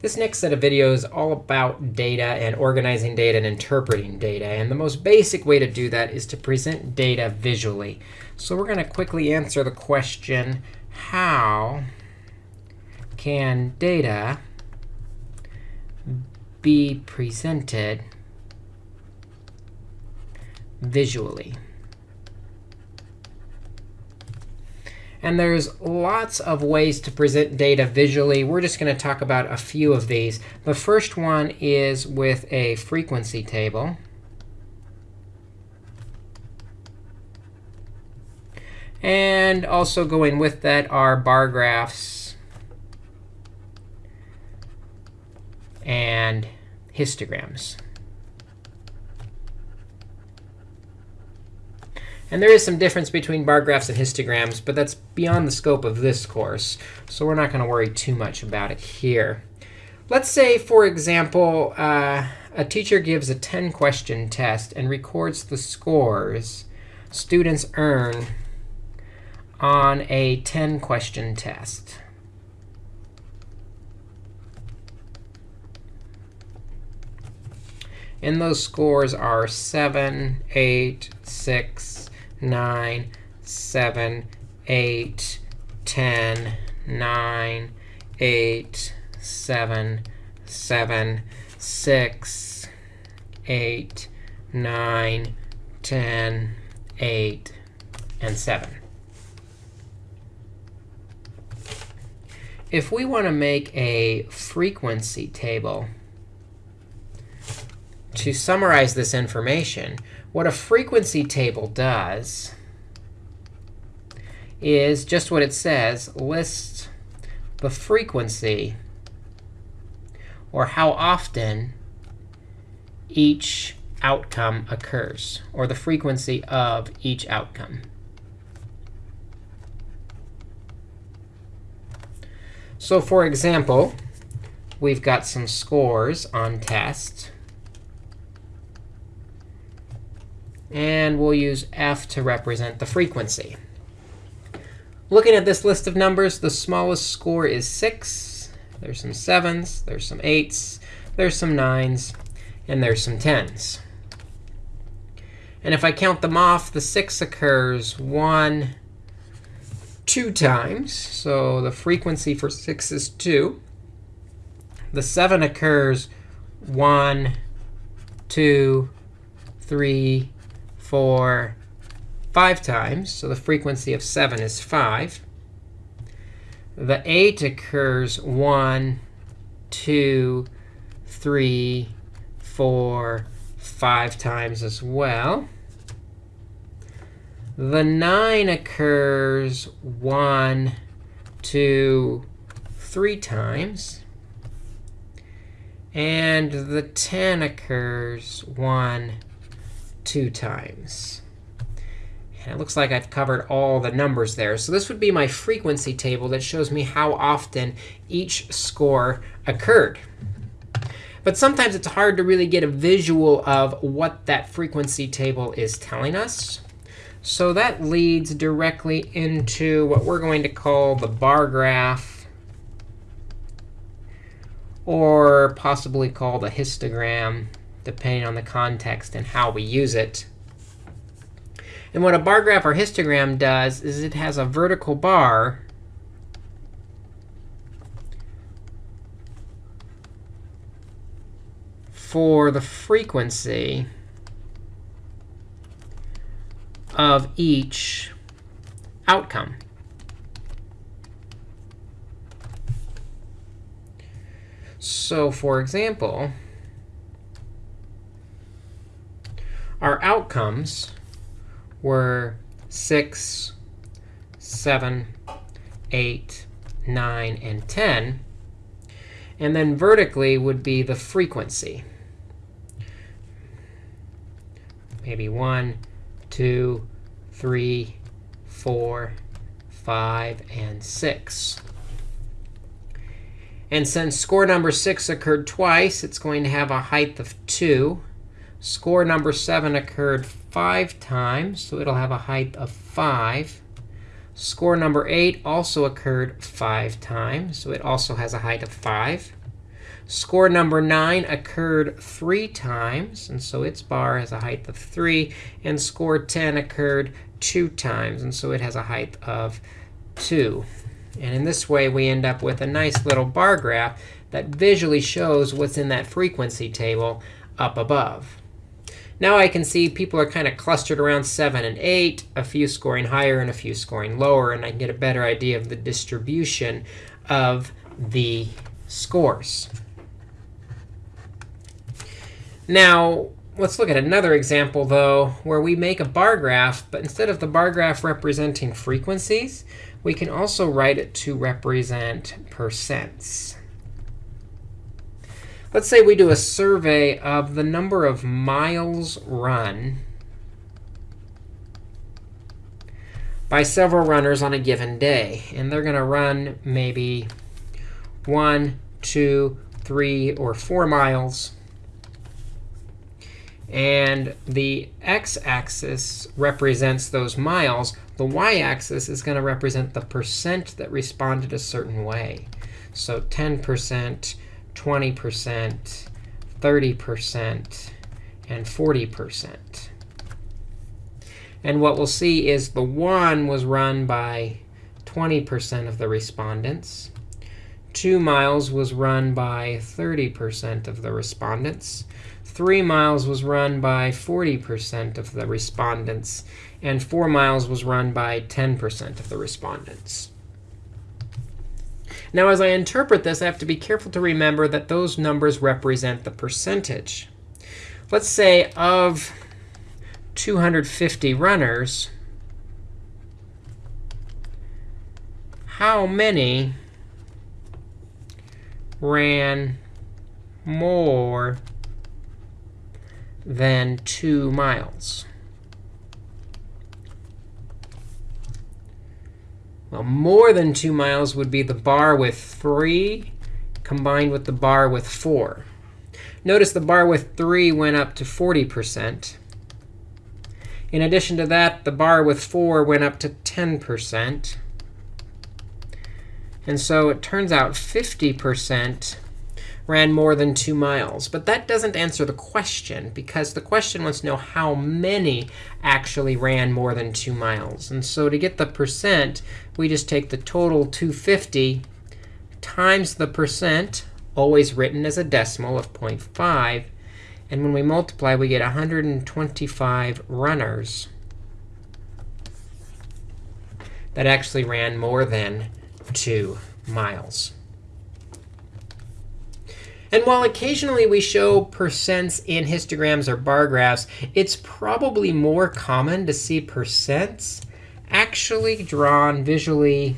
This next set of videos is all about data and organizing data and interpreting data. And the most basic way to do that is to present data visually. So we're going to quickly answer the question, how can data be presented visually? And there's lots of ways to present data visually. We're just going to talk about a few of these. The first one is with a frequency table. And also going with that are bar graphs and histograms. And there is some difference between bar graphs and histograms, but that's beyond the scope of this course. So we're not going to worry too much about it here. Let's say, for example, uh, a teacher gives a 10-question test and records the scores students earn on a 10-question test. And those scores are 7, 8, 6, 9, 7, 8, 10, 9, 8, 7, 7, 6, 8, 9, 10, 8, and 7. If we want to make a frequency table to summarize this information, what a frequency table does is just what it says, lists the frequency or how often each outcome occurs, or the frequency of each outcome. So for example, we've got some scores on tests. And we'll use f to represent the frequency. Looking at this list of numbers, the smallest score is 6. There's some 7s. There's some 8s. There's some 9s. And there's some 10s. And if I count them off, the 6 occurs 1, 2 times. So the frequency for 6 is 2. The 7 occurs 1, 2, 3, for 5 times. So the frequency of 7 is 5. The 8 occurs 1, 2, 3, 4, 5 times as well. The 9 occurs 1, 2, 3 times. And the 10 occurs 1, two times. And it looks like I've covered all the numbers there. So this would be my frequency table that shows me how often each score occurred. But sometimes it's hard to really get a visual of what that frequency table is telling us. So that leads directly into what we're going to call the bar graph, or possibly called a histogram depending on the context and how we use it. And what a bar graph or histogram does is it has a vertical bar for the frequency of each outcome. So for example, our outcomes were 6, 7, 8, 9, and 10. And then vertically would be the frequency. Maybe 1, 2, 3, 4, 5, and 6. And since score number 6 occurred twice, it's going to have a height of 2. Score number 7 occurred 5 times, so it'll have a height of 5. Score number 8 also occurred 5 times, so it also has a height of 5. Score number 9 occurred three times, and so its bar has a height of 3. And score 10 occurred two times, and so it has a height of 2. And in this way, we end up with a nice little bar graph that visually shows what's in that frequency table up above. Now I can see people are kind of clustered around 7 and 8, a few scoring higher and a few scoring lower, and I can get a better idea of the distribution of the scores. Now, let's look at another example, though, where we make a bar graph. But instead of the bar graph representing frequencies, we can also write it to represent percents. Let's say we do a survey of the number of miles run by several runners on a given day. And they're going to run maybe one, two, three, or four miles and the x-axis represents those miles. The y-axis is going to represent the percent that responded a certain way. So 10%, 20%, 30%, and 40%. And what we'll see is the 1 was run by 20% of the respondents. 2 miles was run by 30% of the respondents. 3 miles was run by 40% of the respondents, and 4 miles was run by 10% of the respondents. Now, as I interpret this, I have to be careful to remember that those numbers represent the percentage. Let's say of 250 runners, how many ran more than 2 miles. Well, more than 2 miles would be the bar with 3 combined with the bar with 4. Notice the bar with 3 went up to 40%. In addition to that, the bar with 4 went up to 10%. And so it turns out 50% ran more than 2 miles. But that doesn't answer the question, because the question wants to know how many actually ran more than 2 miles. And so to get the percent, we just take the total 250 times the percent, always written as a decimal of 0.5. And when we multiply, we get 125 runners that actually ran more than 2 miles. And while occasionally we show percents in histograms or bar graphs, it's probably more common to see percents actually drawn visually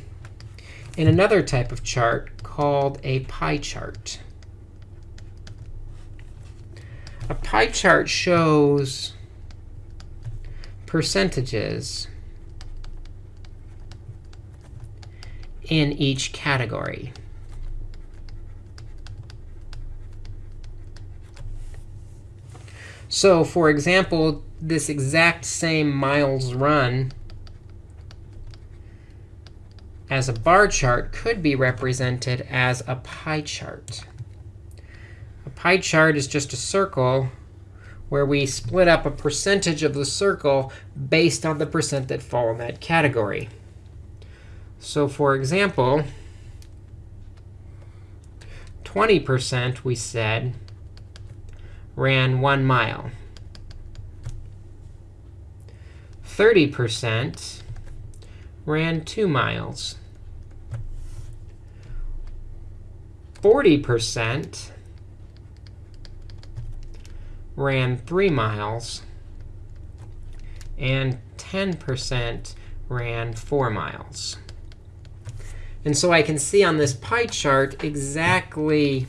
in another type of chart called a pie chart. A pie chart shows percentages in each category. So for example, this exact same miles run as a bar chart could be represented as a pie chart. A pie chart is just a circle where we split up a percentage of the circle based on the percent that fall in that category. So for example, 20% we said ran 1 mile. 30% ran 2 miles. 40% ran 3 miles. And 10% ran 4 miles. And so I can see on this pie chart exactly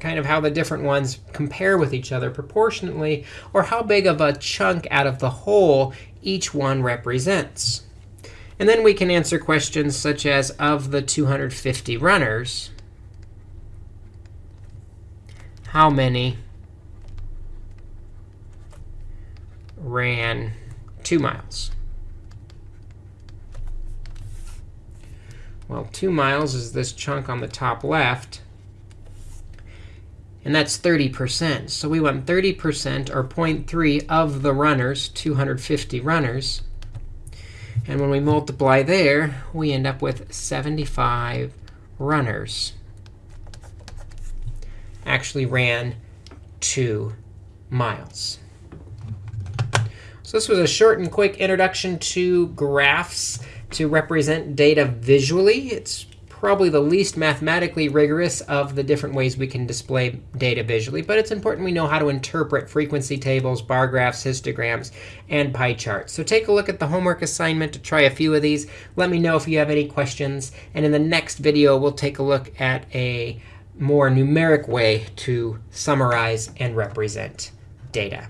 kind of how the different ones compare with each other proportionately, or how big of a chunk out of the whole each one represents. And then we can answer questions such as, of the 250 runners, how many ran 2 miles? Well, 2 miles is this chunk on the top left. And that's 30%. So we want 30% or 0.3 of the runners, 250 runners. And when we multiply there, we end up with 75 runners actually ran 2 miles. So this was a short and quick introduction to graphs to represent data visually. It's probably the least mathematically rigorous of the different ways we can display data visually. But it's important we know how to interpret frequency tables, bar graphs, histograms, and pie charts. So take a look at the homework assignment to try a few of these. Let me know if you have any questions. And in the next video, we'll take a look at a more numeric way to summarize and represent data.